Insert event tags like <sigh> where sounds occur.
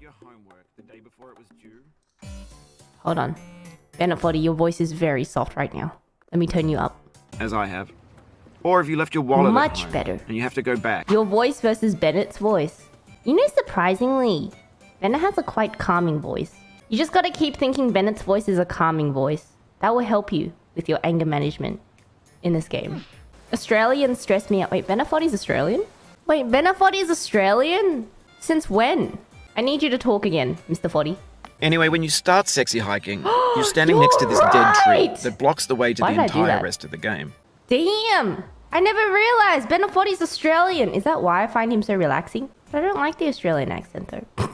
did your homework the day before it was due? Hold on. Bennett Foddy, your voice is very soft right now. Let me turn you up. As I have. Or if you left your wallet Much home better. And you have to go back. Your voice versus Bennett's voice. You know, surprisingly, Bennett has a quite calming voice. You just gotta keep thinking Bennett's voice is a calming voice. That will help you with your anger management in this game. Australians stress me out. Wait, Bennett Foddy's Australian? Wait, Bennett Foddy's Australian? Since when? I need you to talk again, Mr. Foddy. Anyway, when you start sexy hiking, <gasps> you're standing next to this dead tree that blocks the way to Why the did I do entire rest of the game. Damn! I never realized Bennett Foddy's Australian. Is that why I find him so relaxing? But I don't like the Australian accent though. <laughs>